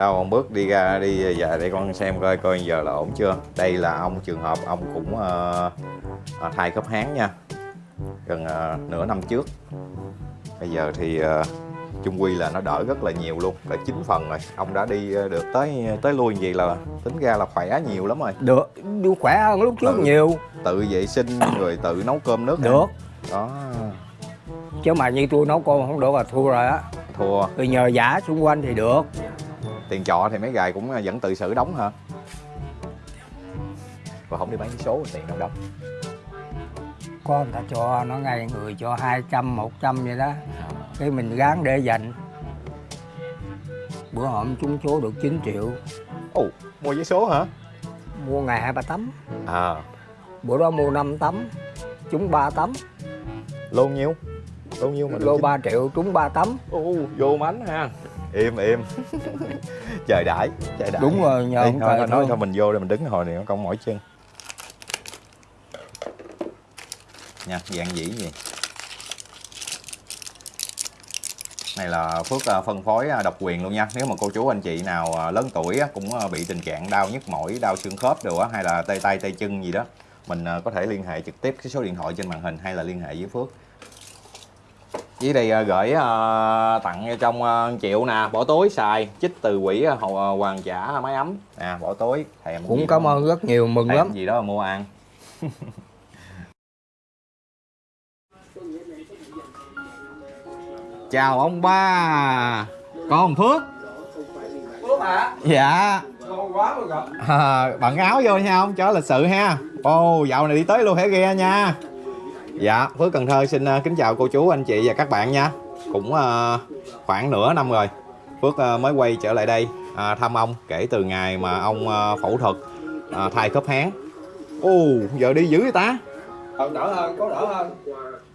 đâu ông bước đi ra đi về để con xem coi coi giờ là ổn chưa. Đây là ông trường hợp ông cũng ờ, thay khớp háng nha. Gần ờ, nửa năm trước. Bây giờ thì ờ, chung quy là nó đỡ rất là nhiều luôn là chín phần rồi. Ông đã đi được tới tới lui gì là tính ra là khỏe nhiều lắm rồi. Được khỏe hơn lúc trước Ừ. nhiều. tự vệ sinh rồi tự nấu cơm nước được. đó. Chứ mà như tôi nấu cơm không được là thua rồi á. Thua. Rồi nhờ giả xung quanh thì được tiền trọ thì mấy gài cũng vẫn tự xử đóng hả? Và không đi bán số tiền đâu đóng. Có người ta cho nó ngay người cho 200, 100 vậy đó. Cái mình gán để dành. Bữa hôm trúng số được 9 triệu. Ồ mua vé số hả? Mua ngày hai ba tấm. À. Bữa đó mua 5 tấm trúng 3 tấm. Lô nhiêu lô nhiêu mà lô chín- 3 triệu trúng 3 tấm. Ồ, vô mánh ha. Im im. Trời đãi trời đãi. Đúng rồi nhờ Ê, ông thôi, nói thôi. mình vô đây mình đứng hồi này nó cong mỏi chân. Nha dạng dĩ gì? Này là Phước à, phân phối à, độc quyền luôn nha. Nếu mà cô chú anh chị nào à, lớn tuổi á, cũng bị tình trạng đau nhức mỏi đau xương khớp đồ á hay là tê tay tê chân gì đó mình có thể liên hệ trực tiếp cái số điện thoại trên màn hình hay là liên hệ với Phước dưới đây à, gửi à, tặng cho trong à, triệu nè bỏ túi xài chích từ quỹ à, à, hoàng trả máy ấm. Nè bỏ túi thèm cũng cảm ơn rất nhiều mừng thèm lắm. gì đó mà mua ăn. Chào ông ba. Con ông Phước dạ. À, bận áo vô nha ông cho lịch sự ha. Ô dạo này đi tới luôn hẻ ghe nha dạ Phước Cần Thơ xin ờ, kính chào cô chú anh chị và các bạn nha. Cũng ờ, khoảng nửa năm rồi Phước ờ, mới quay trở lại đây à, thăm ông kể từ ngày mà ông ờ, phẫu thuật à, thay khớp háng. Ô giờ đi dữ vậy ta? Đỡ hơn có đỡ hơn.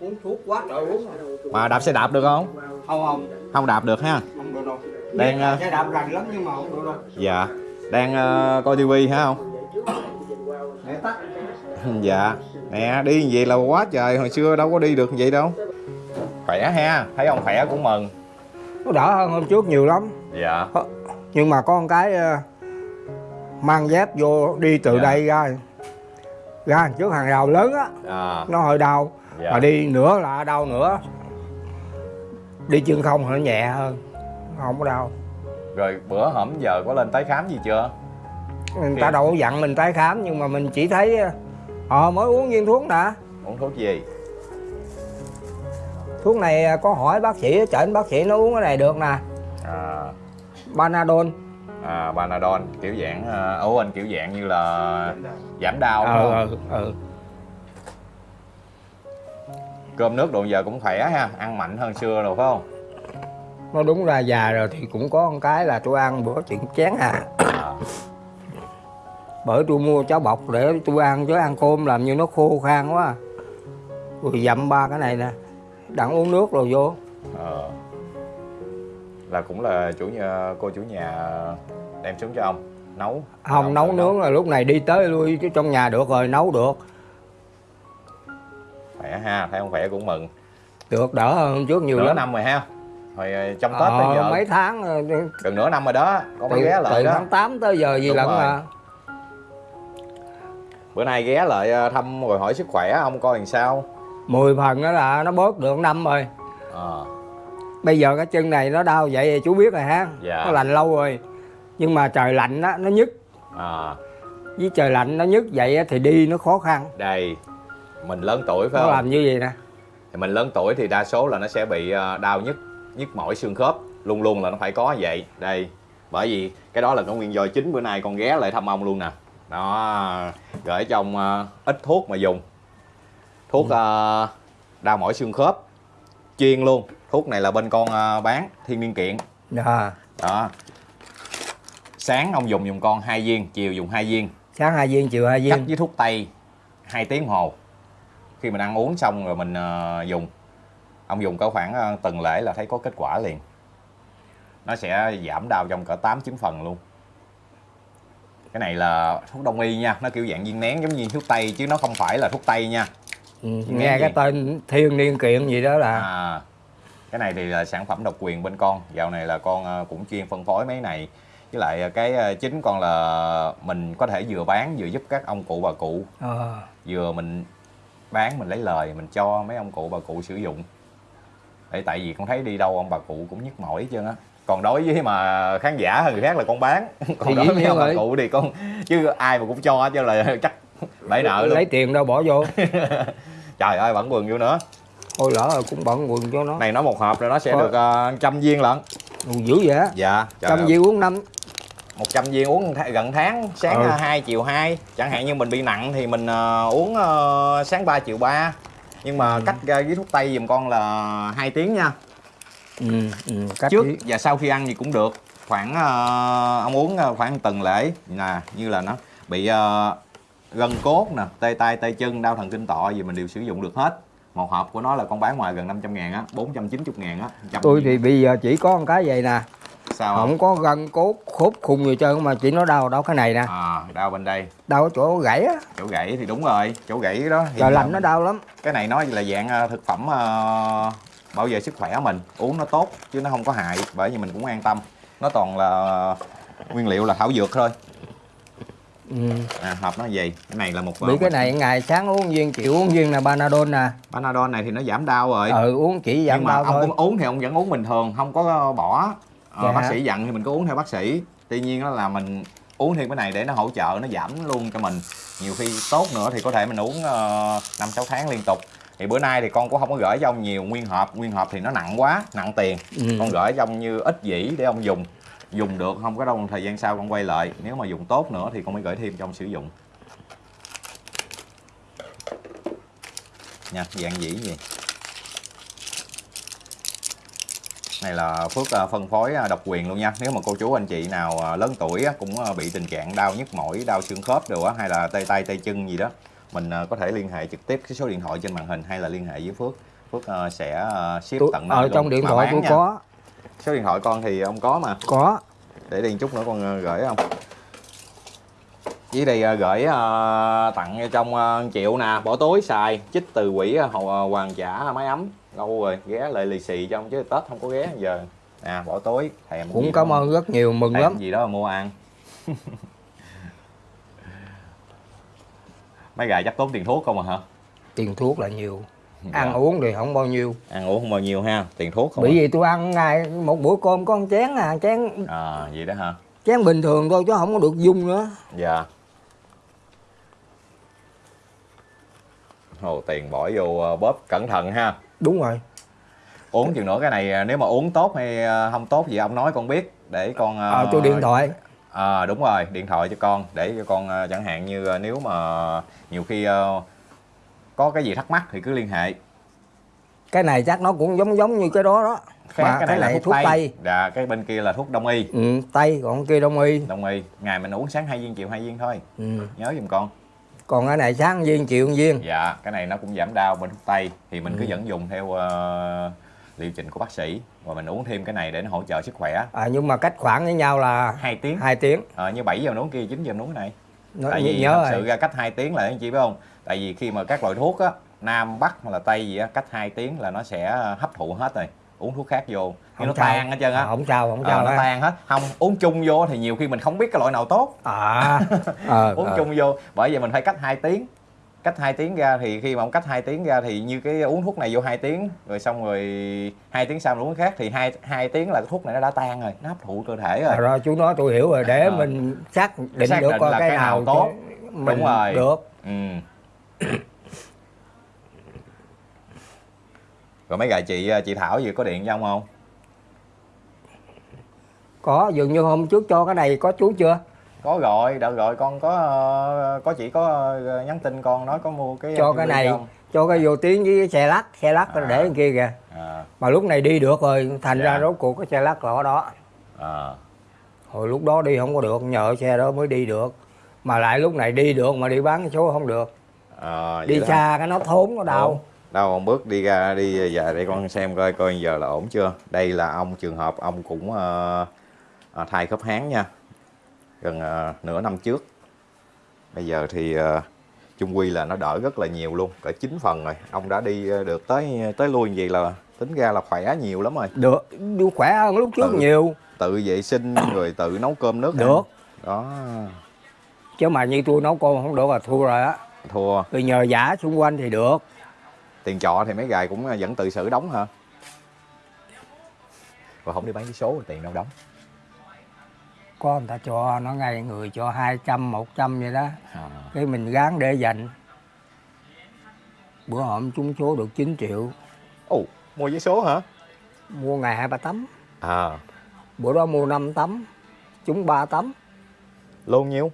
Uống thuốc quá trời uống mà đạp xe đạp được không? Không không. Không đạp được ha? Không được đâu. Đang, ờ, xe đạp rành lắm nhưng mà không được đâu. Dạ. Đang ờ, coi tivi hả không để tắt dạ. Nè đi như vậy là quá trời hồi xưa đâu có đi được như vậy đâu. Khỏe ha thấy ông khỏe cũng mừng. Nó đỡ hơn hôm trước nhiều lắm. Dạ. Nhưng mà có một cái ờ, mang dép vô đi từ Dạ. đây ra. Ra trước hàng rào lớn á. À, nó hơi đau. Dạ. mà đi nữa là đau nữa. Đi chân không nó nhẹ hơn. Không có đau. Rồi bữa hổm giờ có lên tái khám gì chưa? Người ta đâu có dặn mình tái khám nhưng mà mình chỉ thấy ờ mới uống viên thuốc nè uống thuốc gì? Thuốc này ờ, có hỏi bác sĩ chẩn bác sĩ nó uống cái này được nè. À, Panadol. À, Panadol kiểu dạng à, ấu anh kiểu dạng như là giảm đau ờ không? ờ ờ cơm nước đồ giờ cũng khỏe ha ăn mạnh hơn xưa rồi phải không? Nó đúng ra già rồi thì cũng có một cái là tôi ăn bữa chuyện chén à à, bởi tôi mua cháo bọc để tôi ăn chứ ăn cơm làm như nó khô khan quá. Rồi dặm ba cái này nè đặng uống nước rồi vô. Ờ. là cũng là chủ nhà cô chủ nhà đem xuống cho ông nấu. Không nấu tự nướng là lúc này đi tới lui chứ trong nhà được rồi nấu được. Khỏe ha thấy ông khỏe cũng mừng. Được đỡ hơn trước nhiều nửa lắm. năm rồi ha. Hồi ờ, trong tết tới ờ, giờ. mấy tháng ờ, gần nửa năm rồi đó có mấy ghé lại từ đó. tháng 8 tới giờ gì lận rồi. Bữa nay ghé lại ờ, thăm rồi hỏi sức khỏe ông coi làm sao? 10 phần đó là nó bớt được năm rồi. Ờ. Bây giờ cái chân này nó đau vậy chú biết rồi ha. Dạ. nó lành lâu rồi. Nhưng mà trời lạnh á nó nhức. À, với trời lạnh nó nhức vậy á, thì đi nó khó khăn. Đây mình lớn tuổi phải nó không? làm như vậy nè. Thì mình lớn tuổi thì đa số là nó sẽ bị đau nhức nhức mỏi xương khớp. Luôn luôn là nó phải có vậy. Đây bởi vì cái đó là cái nguyên do chính. Bữa nay con ghé lại thăm ông luôn nè đó gửi cho ông ờ, ít thuốc mà dùng. Thuốc ờ, đau mỏi xương khớp. Chuyên luôn. Thuốc này là bên con ờ, bán thiên niên kiện. À, đó. Sáng ông dùng dùng con hai viên chiều dùng hai viên. Sáng hai viên chiều hai cắt viên. với thuốc tây 2 tiếng hồ. Khi mình ăn uống xong rồi mình ờ, dùng. Ông dùng có khoảng ờ, tuần lễ là thấy có kết quả liền. Nó sẽ giảm đau trong cỡ 8 9 phần luôn cái này là thuốc đông y nha nó kiểu dạng viên nén giống như thuốc tây chứ nó không phải là thuốc tây nha. Ừ, nghe nghe cái gì? tên thiên niên kiện gì đó là à, cái này thì là sản phẩm độc quyền bên con. Dạo này là con ờ, cũng chuyên phân phối mấy này. Với lại cái ờ, chính còn là mình có thể vừa bán vừa giúp các ông cụ bà cụ. Ờ, vừa mình bán mình lấy lời mình cho mấy ông cụ bà cụ sử dụng. Để tại vì con thấy đi đâu ông bà cụ cũng nhức mỏi hết trơn á còn đối với mà khán giả người khác là con bán. Còn Thì đối với ông bà cụ thì con chứ ai mà cũng cho trơn là chắc bể nợ luôn. lấy tiền đâu bỏ vô. Trời ơi bẩn quần vô nữa. Thôi lỡ rồi cũng bận quần cho nó. Này nó một hộp rồi nó sẽ Có- được ờ, trăm viên lận. Ồ, dữ vậy á. Dạ trăm viên uống năm. 100 viên uống th- gần tháng sáng Ừ. 2 chiều 2 chẳng hạn như mình bị nặng thì mình ờ, uống ờ, sáng 3 chiều 3 nhưng mà Ừ. cách ra với thuốc tây giùm con là 2 tiếng nha ừ, ừ, cách trước. ý. và sau khi ăn gì cũng được. Khoảng ờ, ông uống ờ, khoảng tuần lễ. Nè như là nó bị ờ, gân cốt nè tê tay tê chân đau thần kinh tọa gì mình đều sử dụng được hết. Một hộp của nó là con bán ngoài gần 500 ngàn á 490 ngàn á tôi thì bây giờ chỉ có một cái vậy nè. Sao không không? có gân cốt khốt khung gì trơn mà chỉ nó đau đau cái này nè. À, đau bên đây. Đau ở chỗ gãy á. Chỗ gãy thì đúng rồi chỗ gãy đó thì trời lạnh nó đau lắm. Cái này nó là dạng thực phẩm ờ, bảo vệ sức khỏe mình uống nó tốt chứ nó không có hại bởi vì mình cũng an tâm. Nó toàn là nguyên liệu là thảo dược thôi. Ừ. à, hộp nó gì? Cái này là một bị cái này ngày sáng uống viên chịu uống viên là panadol nè. Panadol này thì nó giảm đau rồi. Ừ uống chỉ giảm nhưng mà đau ông thôi. cũng uống thì ông vẫn uống bình thường không có bỏ. Ờ, Dạ. bác sĩ dặn thì mình có uống theo bác sĩ. Tuy nhiên đó là mình uống thêm cái này để nó hỗ trợ nó giảm luôn cho mình. Nhiều khi tốt nữa thì có thể mình uống năm sáu tháng liên tục thì bữa nay thì con cũng không có gửi cho ông nhiều nguyên hộp nguyên hộp thì nó nặng quá nặng tiền. Ừ. con gửi cho ông như ít dĩ để ông dùng. Dùng được không có đâu thời gian sau con quay lại. Nếu mà dùng tốt nữa thì con mới gửi thêm cho ông sử dụng. Nha dạng dĩ gì? Này là phước à, phân phối à, độc quyền luôn nha. Nếu mà cô chú anh chị nào à, lớn tuổi cũng bị tình trạng đau nhức mỏi đau xương khớp đồ á hay là tê tay tê chân gì đó mình à, có thể liên hệ trực tiếp cái số điện thoại trên màn hình hay là liên hệ với phước. Phước à, sẽ à, ship Tôi- tận nơi ở trong điện thoại tôi có. Số điện thoại con thì ông có mà. Có. Để đi chút nữa con ờ, gửi không? Với đây ờ, gửi ờ, tặng trong ờ, triệu nè. Bỏ túi xài. Chích từ quỹ ờ, ờ, hoàng trả máy ấm. Lâu rồi ghé lại lì xì trong chứ tết không có ghé giờ. Nè bỏ túi thèm cũng cảm ơn rất nhiều mừng thèm lắm. gì đó mà mua ăn mấy gà chắc tốn tiền thuốc không à hả tiền thuốc là nhiều Dạ. ăn uống thì không bao nhiêu ăn uống không bao nhiêu ha tiền thuốc không bởi à? vì tôi ăn ngày một bữa cơm có một chén à chén à vậy đó hả chén bình thường thôi chứ không có được dung nữa Dạ. Hồ tiền bỏ vô ờ, bóp cẩn thận ha. đúng rồi Uống chừng nữa cái này ờ, nếu mà uống tốt hay ờ, không tốt gì ông nói con biết để con ờ tôi điện thoại À, đúng rồi, điện thoại cho con để cho con ờ, chẳng hạn như ờ, nếu mà nhiều khi ờ, có cái gì thắc mắc thì cứ liên hệ. cái này chắc nó cũng giống giống như cái đó đó Khác Mà cái này là thuốc, thuốc tây. Dạ, cái bên kia là thuốc đông y. ừ, tây còn kia đông y Đông y, ngày mình uống sáng hai viên chiều hai viên thôi. ừ. Nhớ giùm con. còn cái này sáng viên chiều viên Dạ, cái này nó cũng giảm đau bên thuốc tây thì mình cứ Ừ. vẫn dùng theo ờ, liệu trình của bác sĩ và mình uống thêm cái này để nó hỗ trợ sức khỏe. à, nhưng mà cách khoảng với nhau là hai tiếng. hai tiếng Ờ, như 7 giờ uống kia 9 giờ uống cái này. Nó, Tại vì nhớ thật rồi sự ra cách 2 tiếng là anh chị biết không? Tại vì khi mà các loại thuốc á, Nam, Bắc hay là Tây gì á, cách 2 tiếng là nó sẽ hấp thụ hết rồi. Uống thuốc khác vô, cái nó tan hết trơn á. À, không sao không Ờ, sao nó tan hết. Không, uống chung vô thì nhiều khi mình không biết cái loại nào tốt. à ờ, uống ờ. chung vô bởi vậy mình phải cách 2 tiếng cách 2 tiếng ra thì khi mà ông cách 2 tiếng ra thì như cái uống thuốc này vô 2 tiếng rồi xong rồi hai tiếng sau uống khác thì hai hai tiếng là cái thuốc này nó đã tan rồi nó hấp thụ cơ thể rồi À, rồi chú nói tôi hiểu rồi để Ờ. mình xác định Xác được định coi là cái, cái nào nào tốt. mình Đúng rồi. được ừ rồi mấy gà chị chị Thảo gì có điện cho ông không có dường như hôm trước cho cái này có chú chưa có gọi đợi gọi con có có chị có ờ, nhắn tin con nói có mua cái cho cái này không? cho cái vô tiếng với xe lắc xe lắc À. để kia kìa. À, mà lúc này đi được rồi thành Dạ. ra rốt cuộc cái xe lắc là ở đó. À, hồi lúc đó đi không có được nhờ xe đó mới đi được. Mà lại lúc này đi được mà đi bán số không được. À, đi đó. xa cái nó thốn nó đau. Đâu ông bước đi ra đi giờ để con xem coi coi giờ là ổn chưa? Đây là ông trường hợp ông cũng ờ, thai khớp háng nha gần ờ, nửa năm trước. Bây giờ thì ờ, chung quy là nó đỡ rất là nhiều luôn cỡ 9 phần rồi. Ông đã đi ờ, được tới tới lui như vậy là tính ra là khỏe nhiều lắm rồi. Được khỏe hơn lúc trước Ừ. nhiều. tự vệ sinh rồi tự nấu cơm nước ăn. được. Đó. Chứ mà như tôi nấu cơm không được là thua rồi á. Thua. Rồi nhờ giả xung quanh thì được. Tiền trọ thì mấy gài cũng vẫn tự xử đóng hả? Rồi không đi bán cái số tiền đâu đóng có người ta cho nó ngay người cho 200, 100 vậy đó. À. cái mình gán để dành. Bữa hôm trúng số được 9 triệu. Ồ mua giấy số hả? Mua ngày hai ba tấm. À. Bữa đó mua 5 tấm trúng 3 tấm. Lô nhiêu?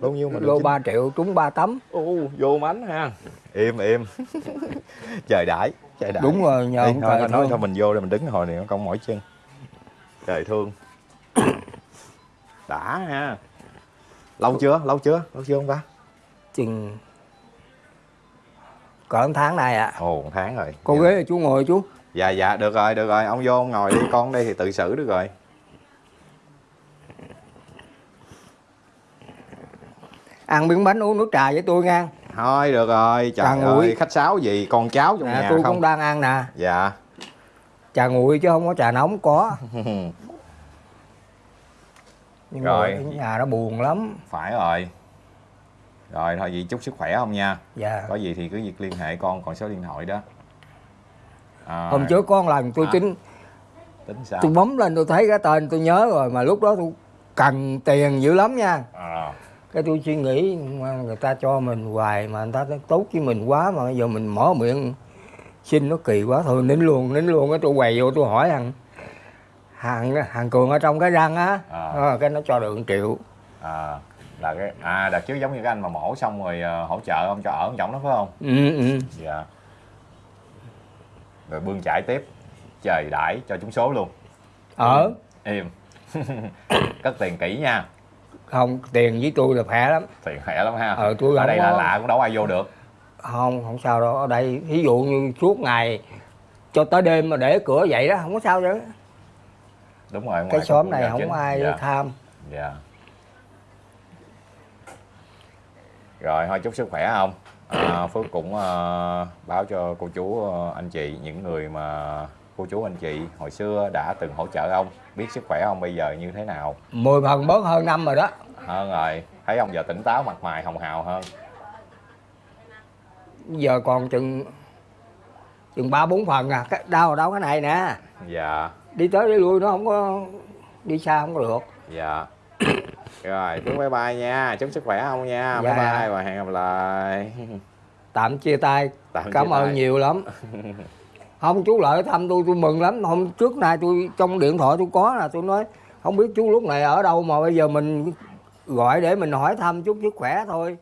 Lô nhiêu mà lô chín- 3 triệu trúng 3 tấm. Ồ, vô mánh ha. Im im. Trời đãi trời đãi. Đúng rồi nhờ Ê, thôi, nói thôi. mình vô để mình đứng hồi này nó cong mỏi chân. Trời thương đã ha. Lâu chưa? Lâu chưa? Lâu chưa không ta? Chừng cỡ tháng này ạ. Ồ một tháng rồi. Cô dạ. ghế là chú ngồi chú. Dạ dạ được rồi được rồi. Ông vô ông ngồi đi con đây thì tự xử được rồi. Ăn miếng bánh uống nước trà với tôi nha thôi được rồi. Trà trời nguội. ơi khách sáo gì? Con cháu trong nè nhà tôi không? cũng đang ăn nè. Dạ. Trà nguội chứ không có trà nóng có nhưng Rồi. ở nhà nó buồn lắm. Phải rồi. Rồi thôi vậy chúc sức khỏe không nha. Dạ. Có gì thì cứ việc liên hệ con còn số điện thoại đó. À, hôm trước một lần tôi À. tính tính sao? tôi bấm lên tôi thấy cái tên tôi nhớ rồi mà lúc đó tôi cần tiền dữ lắm nha. À, cái tôi suy nghĩ người ta cho mình hoài mà người ta tốt với mình quá mà giờ mình mở miệng xin nó kỳ quá thôi nín luôn nín luôn. Cái tôi quầy vô tôi hỏi thằng hàng hàng cường ở trong cái răng á. À. Ờ, cái nó cho được 1 triệu. À là cái à đợt trước giống như cái anh mà mổ xong rồi ờ, hỗ trợ ông cho ở ông trọng đó phải không? Ừ, ừ. dạ. Rồi bươn chải tiếp trời đãi cho chúng số luôn. Ở? Im. Cất tiền kỹ nha. Không tiền với tôi là khỏe lắm. Tiền khỏe lắm ha. Ờ, tôi ở đây là có- lạ cũng đâu ai vô được. Không không sao đâu. Ở đây ví dụ như suốt ngày cho tới đêm mà để cửa vậy đó không có sao chứ đúng rồi cái xóm này không chính. ai dạ. tham. Dạ. Rồi thôi chúc sức khỏe không? À, phước cũng ờ, báo cho cô chú ờ, anh chị những người mà cô chú anh chị hồi xưa đã từng hỗ trợ ông. Biết sức khỏe ông bây giờ như thế nào? Mười phần bớt hơn năm rồi đó. Hơn rồi. Thấy ông giờ tỉnh táo mặt mày hồng hào hơn. Giờ còn chừng chừng ba bốn phần à. Cái đau đau cái này nè. Dạ đi tới đi lui nó không có đi xa không có được. Dạ. Rồi chú bye bye nha. Chúc sức khỏe ông nha. Bye Dạ. bye và hẹn gặp lại. Tạm chia tay. Tạm chia cảm ơn tay. nhiều lắm. Không chú lợi thăm tôi tôi mừng lắm. Hôm trước nay tôi trong điện thoại tôi có là tôi nói không biết chú lúc này ở đâu mà bây giờ mình gọi để mình hỏi thăm chút sức khỏe thôi